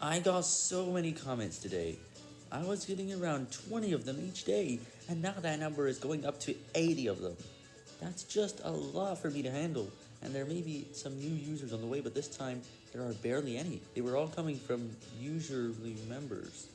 I got so many comments today. I was getting around 20 of them each day, and now that number is going up to 80 of them. That's just a lot for me to handle, and there may be some new users on the way, but this time there are barely any. They were all coming from usually members.